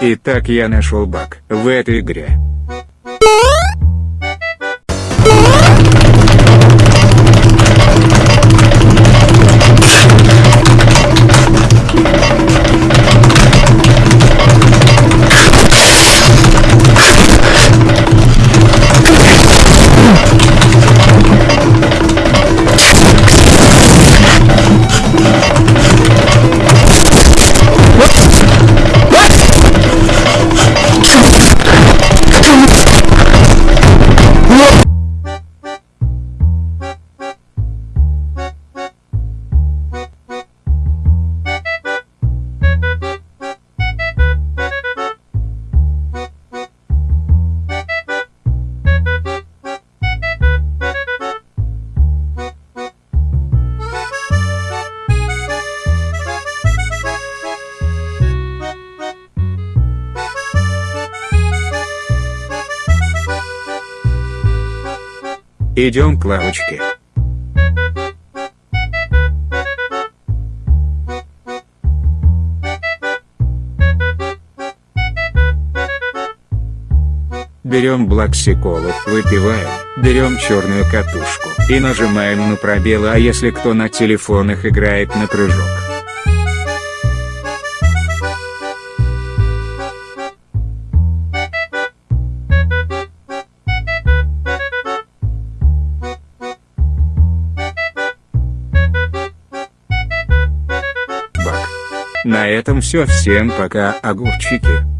Итак я нашел баг в этой игре. Идем к лавочке. Берем блоксиколу, выпиваем, берем черную катушку и нажимаем на пробелы а если кто на телефонах играет на прыжок. На этом все всем пока огурчики.